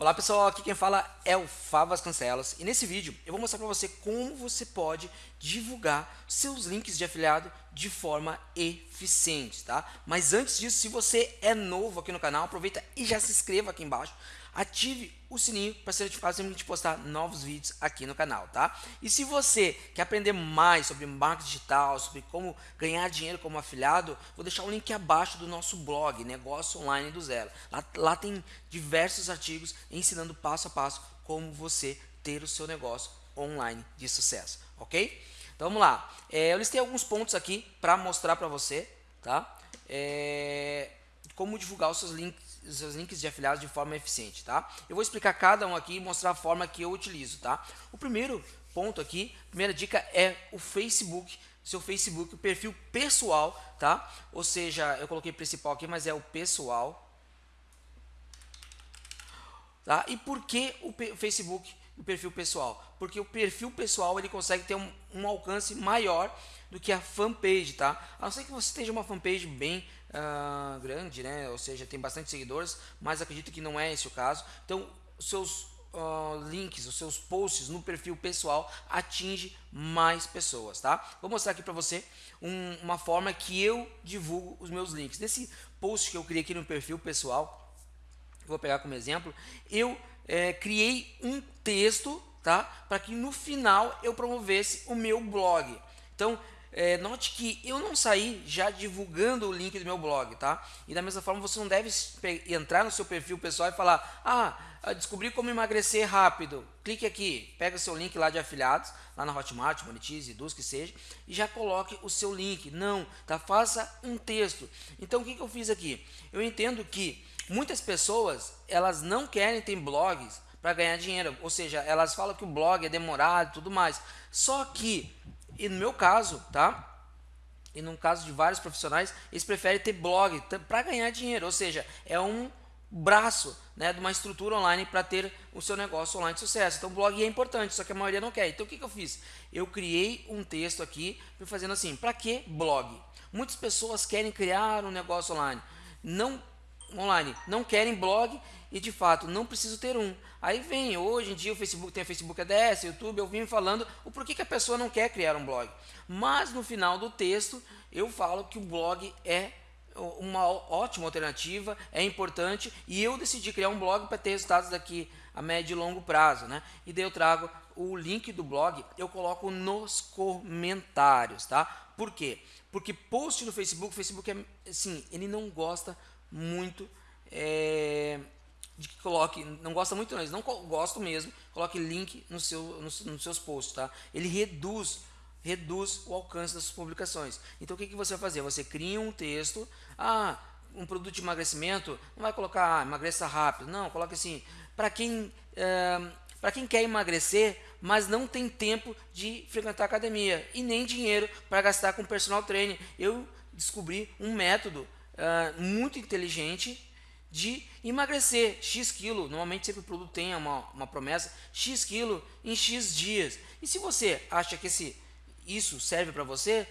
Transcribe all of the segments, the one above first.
Olá pessoal, aqui quem fala é o Fábio Vasconcelos e nesse vídeo eu vou mostrar para você como você pode divulgar seus links de afiliado de forma eficiente, tá? Mas antes disso, se você é novo aqui no canal, aproveita e já se inscreva aqui embaixo ative o sininho para ser notificado sempre de postar novos vídeos aqui no canal, tá? E se você quer aprender mais sobre marketing digital, sobre como ganhar dinheiro como afiliado, vou deixar o link abaixo do nosso blog, Negócio Online do Zero. Lá, lá tem diversos artigos ensinando passo a passo como você ter o seu negócio online de sucesso, ok? Então vamos lá. É, eu listei alguns pontos aqui para mostrar para você, tá? É, como divulgar os seus links, os seus links de afiliados de forma eficiente, tá? Eu vou explicar cada um aqui e mostrar a forma que eu utilizo, tá? O primeiro ponto aqui, primeira dica é o Facebook, seu Facebook, o perfil pessoal, tá? Ou seja, eu coloquei principal aqui, mas é o pessoal, tá? E por que o Facebook, o perfil pessoal? Porque o perfil pessoal ele consegue ter um, um alcance maior do que a fanpage, tá? A não ser que você esteja uma fanpage bem uh, grande, né? Ou seja, tem bastante seguidores, mas acredito que não é esse o caso. Então, seus uh, links, os seus posts no perfil pessoal atinge mais pessoas, tá? Vou mostrar aqui para você um, uma forma que eu divulgo os meus links. Nesse post que eu criei aqui no perfil pessoal, vou pegar como exemplo, eu é, criei um texto, tá? Para que no final eu promovesse o meu blog. Então, é, note que eu não saí já divulgando o link do meu blog, tá? E da mesma forma você não deve entrar no seu perfil pessoal e falar, ah, descobri como emagrecer rápido. Clique aqui, pega o seu link lá de afiliados, lá na Hotmart, Monetize, Eduz, que seja, e já coloque o seu link. Não, tá? Faça um texto. Então o que, que eu fiz aqui? Eu entendo que muitas pessoas, elas não querem ter blogs para ganhar dinheiro, ou seja, elas falam que o blog é demorado e tudo mais. Só que e no meu caso, tá? E no caso de vários profissionais, eles preferem ter blog para ganhar dinheiro, ou seja, é um braço né, de uma estrutura online para ter o seu negócio online de sucesso. Então, blog é importante, só que a maioria não quer. Então, o que, que eu fiz? Eu criei um texto aqui, fazendo assim, para que blog? Muitas pessoas querem criar um negócio online, não online, não querem blog e de fato não preciso ter um. Aí vem, hoje em dia o Facebook tem a Facebook ADS, YouTube, eu vim falando o porquê que a pessoa não quer criar um blog. Mas no final do texto eu falo que o blog é uma ótima alternativa, é importante e eu decidi criar um blog para ter resultados daqui a médio e longo prazo, né? E daí eu trago o link do blog, eu coloco nos comentários, tá? Por quê? Porque post no Facebook, o Facebook é, assim, ele não gosta muito é, de que coloque, não gosta muito não, eles não mesmo, coloque link no seu, no, nos seus posts, tá? Ele reduz, reduz o alcance das suas publicações. Então o que, que você vai fazer? Você cria um texto, ah, um produto de emagrecimento, não vai colocar ah, emagreça rápido, não, coloque assim, para quem, é, para quem quer emagrecer, mas não tem tempo de frequentar academia e nem dinheiro para gastar com personal trainer. Eu descobri um método uh, muito inteligente de emagrecer X quilo. Normalmente sempre o produto tem uma, uma promessa, X quilo em X dias. E se você acha que esse, isso serve para você,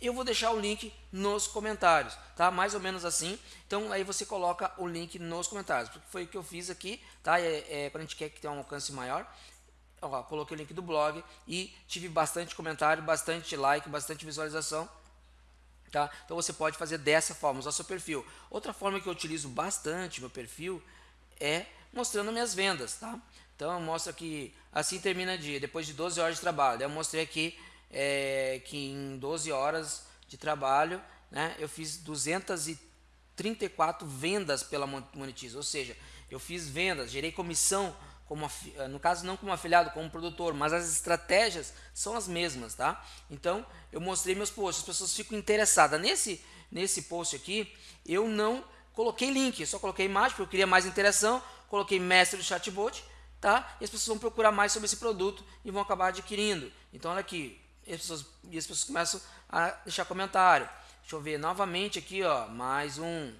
eu vou deixar o link nos comentários, tá? Mais ou menos assim. Então aí você coloca o link nos comentários, porque foi o que eu fiz aqui, tá? É, é, quando a gente quer que tenha um alcance maior, ó, coloquei o link do blog e tive bastante comentário, bastante like, bastante visualização. Tá? Então você pode fazer dessa forma, usar seu perfil. Outra forma que eu utilizo bastante meu perfil é mostrando minhas vendas. Tá? Então eu mostro aqui, assim termina o dia, depois de 12 horas de trabalho. Eu mostrei aqui é, que em 12 horas de trabalho né, eu fiz 234 vendas pela Monetize, ou seja, eu fiz vendas, gerei comissão como eh, no caso não como afiliado, como produtor, mas as estratégias são as mesmas, tá? Então, eu mostrei meus posts, as pessoas ficam interessadas. Nesse, nesse post aqui, eu não coloquei link, só coloquei imagem, porque eu queria mais interação, coloquei mestre do chatbot, tá? E as pessoas vão procurar mais sobre esse produto e vão acabar adquirindo. Então, olha aqui, e as pessoas, e as pessoas começam a deixar comentário. Deixa eu ver novamente aqui, ó, mais um.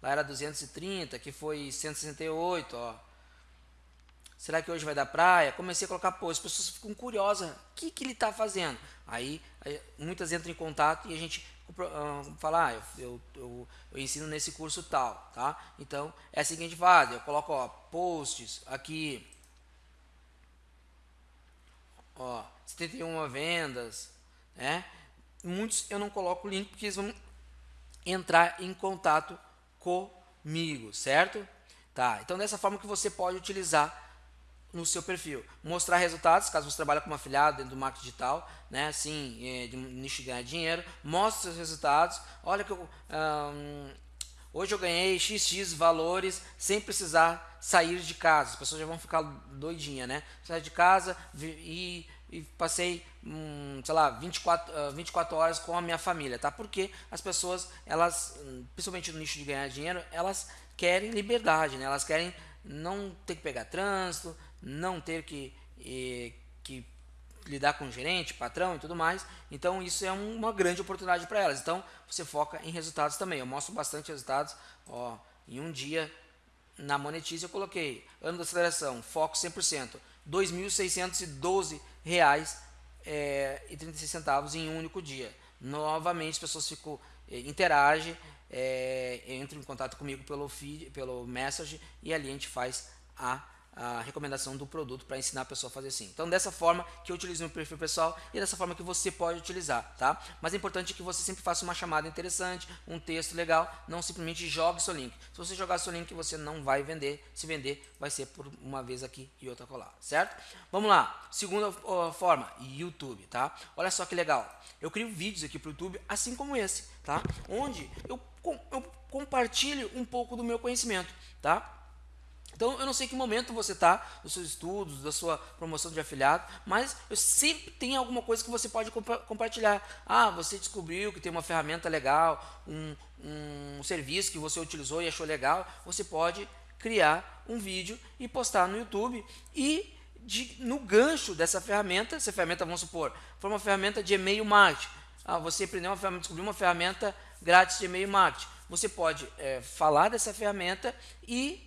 Lá era 230, aqui foi 168, ó. Será que hoje vai dar praia? Comecei a colocar posts, as pessoas ficam curiosas, o que, que ele está fazendo? Aí, muitas entram em contato e a gente uh, falar, ah, eu, eu, eu, ensino nesse curso tal, tá? Então, é assim a gente faz, eu coloco, ó, posts aqui, ó, 71 vendas, né? Muitos eu não coloco o link porque eles vão entrar em contato comigo, certo? Tá, então dessa forma que você pode utilizar no seu perfil. Mostrar resultados, caso você trabalhe como afiliado dentro do marketing digital, né, assim, é, de nicho de ganhar dinheiro, mostre os resultados. Olha que eu, hoje eu ganhei XX valores sem precisar sair de casa. As pessoas já vão ficar doidinha, né? Sair de casa e, e passei, hum, sei lá, 24, uh, 24 horas com a minha família, tá? Porque as pessoas, elas, principalmente no nicho de ganhar dinheiro, elas querem liberdade, né? Elas querem não ter que pegar trânsito, não ter que, que lidar com gerente, patrão e tudo mais. Então isso é uma grande oportunidade para elas. Então você foca em resultados também. Eu mostro bastante resultados. Ó, em um dia na Monetize eu coloquei ano da aceleração, foco 100%, 2.612 reais é, e 36 centavos em um único dia. Novamente as pessoas ficam é, interagem, é, entram em contato comigo pelo feed, pelo message e ali a gente faz a a recomendação do produto para ensinar a pessoa a fazer assim. Então, dessa forma que eu utilizo meu perfil pessoal e dessa forma que você pode utilizar, tá? Mas é importante que você sempre faça uma chamada interessante, um texto legal, não simplesmente jogue seu link. Se você jogar seu link, você não vai vender. Se vender, vai ser por uma vez aqui e outra colar, certo? Vamos lá. Segunda uh, forma, YouTube, tá? Olha só que legal. Eu crio vídeos aqui para o YouTube, assim como esse, tá? Onde eu, eu compartilho um pouco do meu conhecimento, tá? Então, eu não sei que momento você está dos seus estudos, da sua promoção de afiliado, mas eu sempre tem alguma coisa que você pode compa compartilhar. Ah, você descobriu que tem uma ferramenta legal, um, um serviço que você utilizou e achou legal, você pode criar um vídeo e postar no YouTube e de, no gancho dessa ferramenta, essa ferramenta, vamos supor, foi uma ferramenta de e-mail marketing. Ah, você aprendeu uma ferramenta, descobriu uma ferramenta grátis de e-mail marketing. Você pode é, falar dessa ferramenta e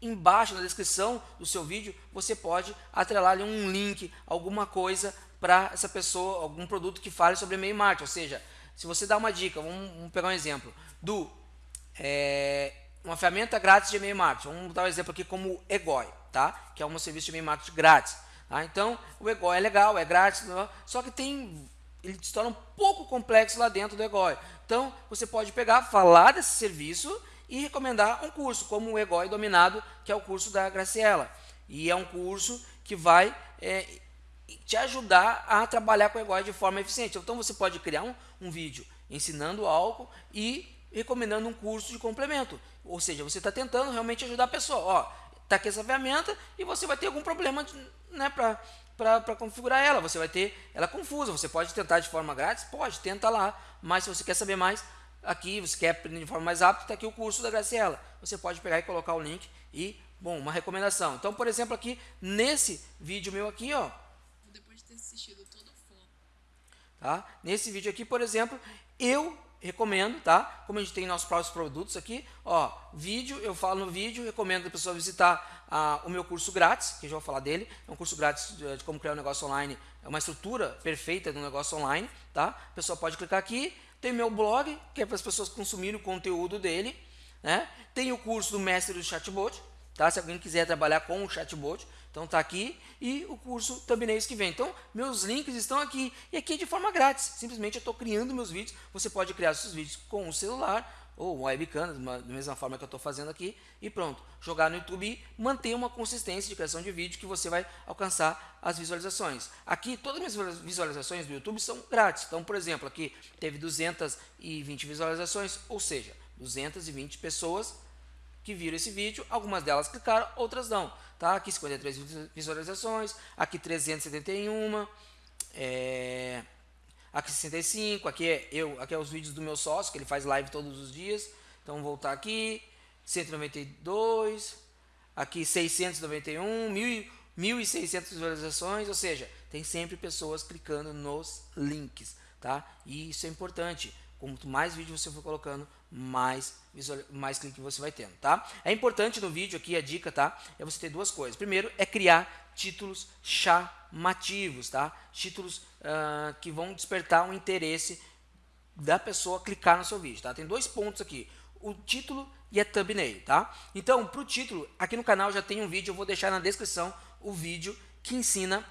embaixo na descrição do seu vídeo, você pode atrelar ali um link, alguma coisa para essa pessoa, algum produto que fale sobre e-mail marketing. Ou seja, se você dá uma dica, vamos, vamos pegar um exemplo, do é, uma ferramenta grátis de e-mail marketing. Vamos dar um exemplo aqui como o Egoi, tá? que é um serviço de e-mail marketing grátis. Tá? Então, o Egoi é legal, é grátis, só que tem ele se torna um pouco complexo lá dentro do Egoi. Então, você pode pegar, falar desse serviço e recomendar um curso, como o Egói Dominado, que é o curso da Graciela. E é um curso que vai é, te ajudar a trabalhar com o Egói de forma eficiente. Então você pode criar um, um vídeo ensinando álcool e recomendando um curso de complemento. Ou seja, você está tentando realmente ajudar a pessoa. Ó, está aqui essa ferramenta e você vai ter algum problema né, para configurar ela. Você vai ter ela confusa. Você pode tentar de forma grátis? Pode, tenta lá. Mas se você quer saber mais, aqui, você quer aprender de forma mais rápida, está aqui o curso da Graciela. Você pode pegar e colocar o link e, bom, uma recomendação. Então, por exemplo, aqui, nesse vídeo meu aqui, ó. Depois de ter assistido todo o Tá? Nesse vídeo aqui, por exemplo, eu recomendo, tá? Como a gente tem nossos próprios produtos aqui, ó, vídeo, eu falo no vídeo, recomendo a pessoa visitar ah, o meu curso grátis, que eu já vou falar dele, é um curso grátis de, de como criar um negócio online, é uma estrutura perfeita de um negócio online, tá? A pessoa pode clicar aqui, tem meu blog, que é para as pessoas consumirem o conteúdo dele. Né? Tem o curso do mestre do chatbot, tá? se alguém quiser trabalhar com o chatbot, então está aqui. E o curso Thumbnails que vem. Então, meus links estão aqui. E aqui é de forma grátis. Simplesmente eu estou criando meus vídeos. Você pode criar seus vídeos com o celular ou webcam, da mesma forma que eu estou fazendo aqui, e pronto. Jogar no YouTube e manter uma consistência de criação de vídeo que você vai alcançar as visualizações. Aqui, todas as minhas visualizações do YouTube são grátis. Então, por exemplo, aqui teve 220 visualizações, ou seja, 220 pessoas que viram esse vídeo, algumas delas clicaram, outras não. Tá? Aqui 53 visualizações, aqui 371, é aqui 65, aqui é eu, aqui é os vídeos do meu sócio, que ele faz live todos os dias. Então voltar aqui, 192, aqui 691, 1.600 visualizações, ou seja, tem sempre pessoas clicando nos links, tá? E isso é importante. Quanto mais vídeo você for colocando, mais, mais clique você vai tendo, tá? É importante no vídeo aqui, a dica, tá? É você ter duas coisas. Primeiro, é criar títulos chamativos, tá? Títulos uh, que vão despertar um interesse da pessoa clicar no seu vídeo, tá? Tem dois pontos aqui, o título e a thumbnail, tá? Então, para o título, aqui no canal já tem um vídeo, eu vou deixar na descrição o vídeo que ensina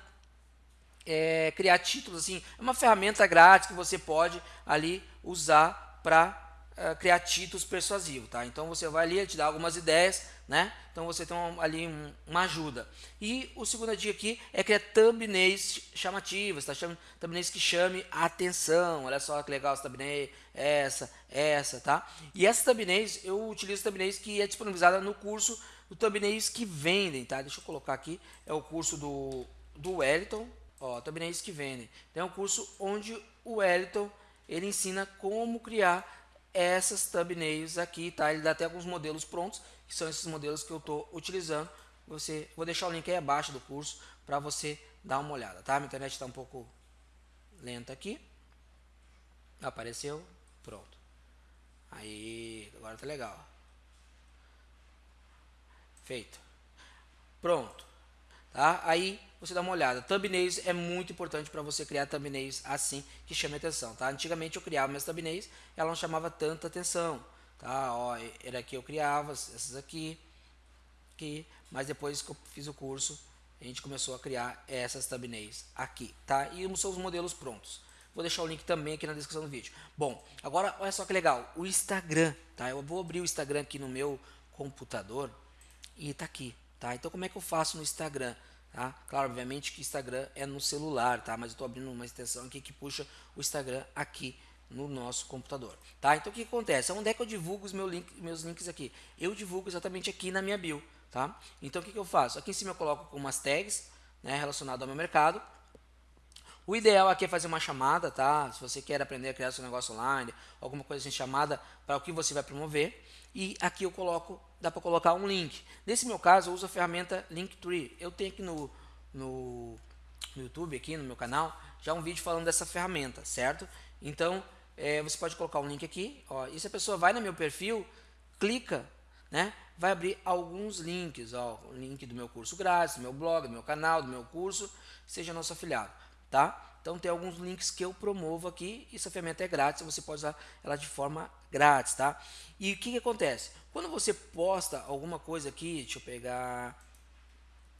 é, criar títulos, assim, é uma ferramenta grátis que você pode ali usar para uh, criar títulos persuasivos, tá? Então você vai ali, te dá algumas ideias, né? Então você tem um, ali um, uma ajuda. E o segundo dia aqui é criar thumbnails chamativas, tá? Chama, thumbnails que chame a atenção. Olha só que legal essa thumbnail, essa, essa, tá? E essas thumbnails, eu utilizo thumbnails que é disponibilizada no curso do thumbnails que vendem, tá? Deixa eu colocar aqui, é o curso do, do Wellington, ó, thumbnails que vendem. Então é um curso onde o Wellington, ele ensina como criar essas thumbnails aqui, tá? Ele dá até alguns modelos prontos, que são esses modelos que eu estou utilizando. Você, vou deixar o link aí abaixo do curso para você dar uma olhada, tá? Minha internet está um pouco lenta aqui. Apareceu, pronto. Aí, agora tá legal. Feito. Pronto. Tá? Aí você dá uma olhada. Thumbnails é muito importante para você criar thumbnails assim que chame atenção, tá? Antigamente eu criava minhas thumbnails, ela não chamava tanta atenção, tá? Ó, era aqui eu criava essas aqui, aqui, mas depois que eu fiz o curso, a gente começou a criar essas thumbnails aqui, tá? E são os modelos prontos. Vou deixar o link também aqui na descrição do vídeo. Bom, agora olha só que legal, o Instagram, tá? Eu vou abrir o Instagram aqui no meu computador e tá aqui, tá? Então como é que eu faço no Instagram? Tá? Claro, obviamente que Instagram é no celular, tá? Mas eu estou abrindo uma extensão aqui que puxa o Instagram aqui no nosso computador, tá? Então o que acontece? Onde é que eu divulgo os meus, meus links aqui? Eu divulgo exatamente aqui na minha bio, tá? Então o que, que eu faço? Aqui em cima eu coloco umas tags, né, relacionado ao meu mercado. O ideal aqui é fazer uma chamada, tá? Se você quer aprender a criar seu negócio online, alguma coisa assim chamada para o que você vai promover. E aqui eu coloco, dá para colocar um link. Nesse meu caso, eu uso a ferramenta Linktree. Eu tenho aqui no, no, no YouTube, aqui no meu canal, já um vídeo falando dessa ferramenta, certo? Então, é, você pode colocar um link aqui, ó, e se a pessoa vai no meu perfil, clica, né? Vai abrir alguns links, ó, o link do meu curso grátis, do meu blog, do meu canal, do meu curso, seja nosso afiliado, tá? Então tem alguns links que eu promovo aqui, essa ferramenta é grátis, você pode usar ela de forma grátis, tá? E o que, que acontece? Quando você posta alguma coisa aqui, deixa eu pegar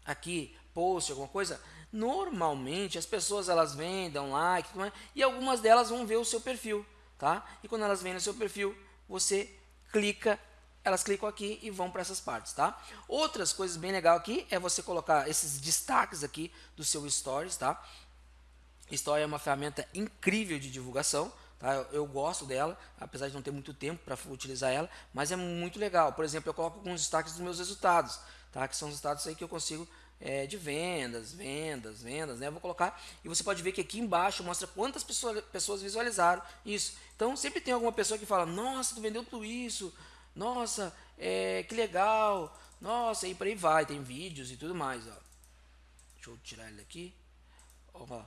aqui, post, alguma coisa, normalmente as pessoas elas vêm, dão like, e algumas delas vão ver o seu perfil, tá? E quando elas vêm no seu perfil, você clica, elas clicam aqui e vão para essas partes, tá? Outras coisas bem legal aqui é você colocar esses destaques aqui do seu stories, tá? Story é uma ferramenta incrível de divulgação, tá? eu, eu, gosto dela, apesar de não ter muito tempo para utilizar ela, mas é muito legal. Por exemplo, eu coloco alguns destaques dos meus resultados, tá? que são os resultados aí que eu consigo é, de vendas, vendas, vendas, né? Eu vou colocar e você pode ver que aqui embaixo mostra quantas pessoas, pessoas visualizaram isso. Então sempre tem alguma pessoa que fala, nossa, tu vendeu tudo isso, nossa, é, que legal, nossa, e por aí vai, tem vídeos e tudo mais, ó. Deixa eu tirar ele daqui. Ó,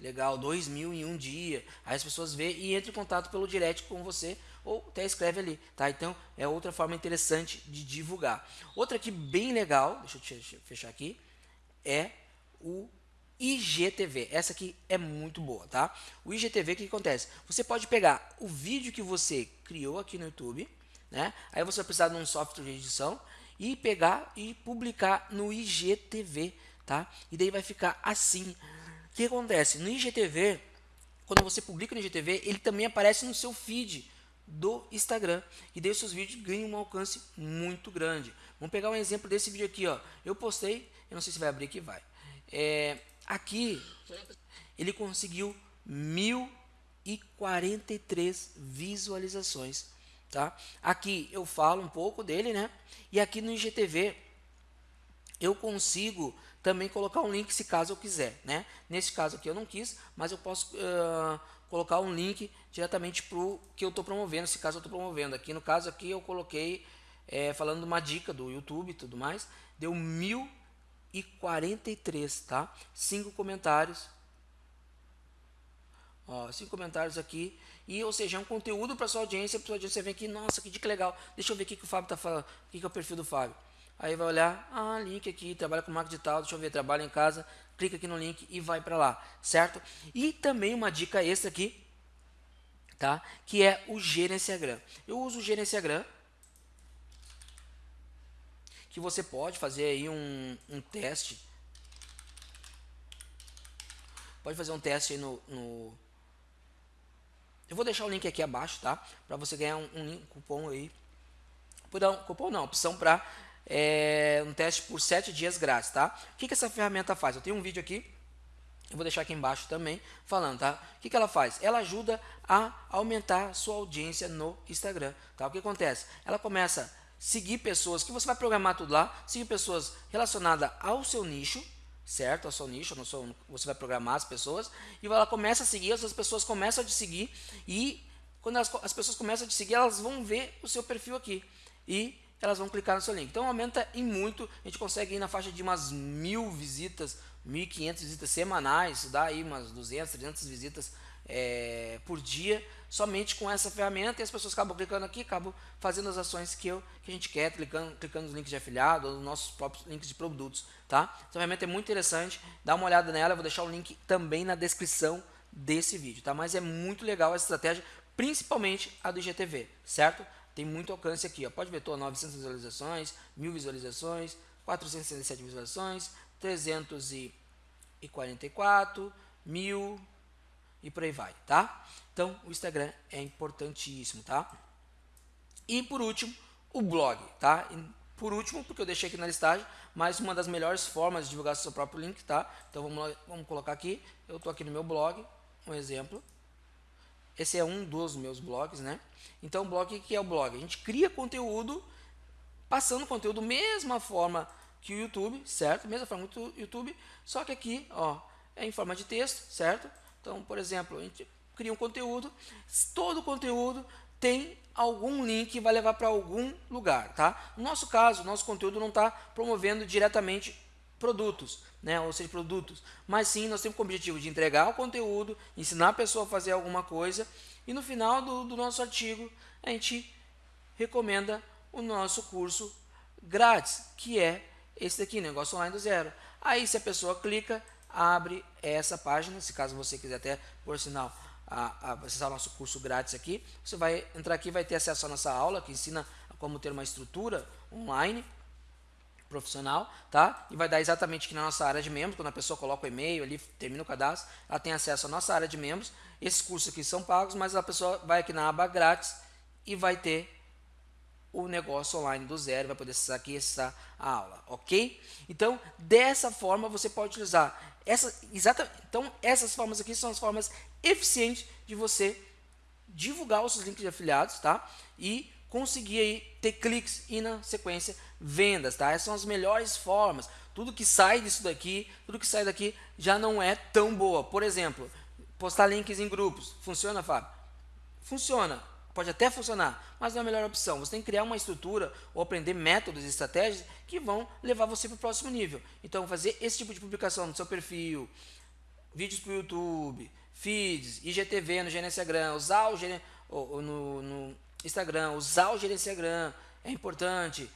Legal, dois mil em um dia. Aí as pessoas vê e entram em contato pelo direct com você ou até escreve ali, tá? Então é outra forma interessante de divulgar. Outra aqui bem legal, deixa eu fechar aqui, é o IGTV. Essa aqui é muito boa, tá? O IGTV, o que acontece? Você pode pegar o vídeo que você criou aqui no YouTube, né? Aí você vai precisar de um software de edição e pegar e publicar no IGTV, tá? E daí vai ficar assim. O que acontece? No IGTV, quando você publica no IGTV, ele também aparece no seu feed do Instagram. E daí os seus vídeos ganham um alcance muito grande. Vamos pegar um exemplo desse vídeo aqui. Ó. Eu postei, eu não sei se vai abrir aqui, vai. É, aqui, ele conseguiu 1.043 visualizações. Tá? Aqui eu falo um pouco dele, né? E aqui no IGTV eu consigo também colocar um link se caso eu quiser, né? Nesse caso aqui eu não quis, mas eu posso uh, colocar um link diretamente para o que eu estou promovendo, se caso eu estou promovendo. Aqui no caso aqui eu coloquei é, falando uma dica do YouTube e tudo mais, deu 1043, tá? Cinco comentários, ó, cinco comentários aqui e ou seja é um conteúdo para sua audiência, para sua audiência vem aqui, nossa que dica legal, deixa eu ver o que, que o Fábio está falando, o que, que é o perfil do Fábio. Aí vai olhar, ah, link aqui, trabalha com marketing digital, deixa eu ver, trabalha em casa, clica aqui no link e vai para lá, certo? E também uma dica extra aqui, tá? Que é o Gerenciagram. Eu uso o Gerenciagram, que você pode fazer aí um, um teste. Pode fazer um teste aí no, no eu vou deixar o link aqui abaixo, tá? Para você ganhar um, um cupom aí. Um, cupom não, opção para é, um teste por 7 dias grátis, tá? O que, que essa ferramenta faz? Eu tenho um vídeo aqui, eu vou deixar aqui embaixo também, falando, tá? O que, que ela faz? Ela ajuda a aumentar sua audiência no Instagram, tá? O que acontece? Ela começa a seguir pessoas, que você vai programar tudo lá, seguir pessoas relacionadas ao seu nicho, certo? Ao seu nicho, no seu, você vai programar as pessoas e ela começa a seguir, as pessoas começam a te seguir e quando as, as pessoas começam a te seguir, elas vão ver o seu perfil aqui e elas vão clicar no seu link. Então aumenta em muito, a gente consegue ir na faixa de umas mil visitas, 1.500 visitas semanais, dá aí umas 200, 300 visitas é, por dia, somente com essa ferramenta, e as pessoas acabam clicando aqui, acabam fazendo as ações que, eu, que a gente quer, clicando, clicando nos links de afiliado, nos nossos próprios links de produtos, tá? Essa ferramenta é muito interessante, dá uma olhada nela, eu vou deixar o link também na descrição desse vídeo, tá? Mas é muito legal essa estratégia, principalmente a do IGTV, certo? Tem muito alcance aqui, ó. pode ver, tô 900 visualizações, 1000 visualizações, 467 visualizações, 344, 1000, e por aí vai, tá? Então, o Instagram é importantíssimo, tá? E por último, o blog, tá? Por último, porque eu deixei aqui na listagem, mas uma das melhores formas de divulgar seu próprio link, tá? Então, vamos, vamos colocar aqui, eu tô aqui no meu blog, um exemplo. Esse é um dos meus blogs, né? Então, blog, o que é o blog? A gente cria conteúdo, passando conteúdo mesma forma que o YouTube, certo? Mesma forma que o YouTube, só que aqui, ó, é em forma de texto, certo? Então, por exemplo, a gente cria um conteúdo, todo o conteúdo tem algum link que vai levar para algum lugar, tá? No nosso caso, nosso conteúdo não está promovendo diretamente produtos, né? ou seja, produtos, mas sim nós temos o objetivo de entregar o conteúdo, ensinar a pessoa a fazer alguma coisa e no final do, do nosso artigo a gente recomenda o nosso curso grátis, que é esse daqui, negócio online do zero. Aí se a pessoa clica, abre essa página, se caso você quiser até, por sinal, a, a acessar o nosso curso grátis aqui, você vai entrar aqui vai ter acesso à nossa aula, que ensina como ter uma estrutura online profissional, tá? E vai dar exatamente aqui na nossa área de membros, quando a pessoa coloca o e-mail ali, termina o cadastro, ela tem acesso à nossa área de membros. Esses cursos aqui são pagos, mas a pessoa vai aqui na aba grátis e vai ter o negócio online do zero, vai poder acessar aqui essa aula, ok? Então, dessa forma você pode utilizar essa, exata, então, essas formas aqui são as formas eficientes de você divulgar os seus links de afiliados, tá? E conseguir aí ter cliques e na sequência vendas, tá? Essas são as melhores formas. Tudo que sai disso daqui, tudo que sai daqui já não é tão boa. Por exemplo, postar links em grupos. Funciona, Fábio? Funciona. Pode até funcionar, mas não é a melhor opção. Você tem que criar uma estrutura ou aprender métodos e estratégias que vão levar você para o próximo nível. Então, fazer esse tipo de publicação no seu perfil, vídeos para o YouTube, feeds, IGTV no Gerenciagram, usar o no, no Instagram, usar o Gerenciagram é importante.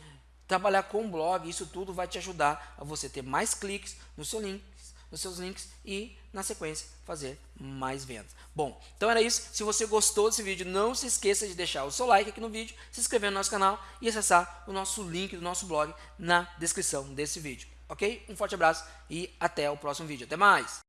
Trabalhar com blog, isso tudo vai te ajudar a você ter mais cliques no seu link, nos seus links e, na sequência, fazer mais vendas. Bom, então era isso. Se você gostou desse vídeo, não se esqueça de deixar o seu like aqui no vídeo, se inscrever no nosso canal e acessar o nosso link do nosso blog na descrição desse vídeo. Ok? Um forte abraço e até o próximo vídeo. Até mais!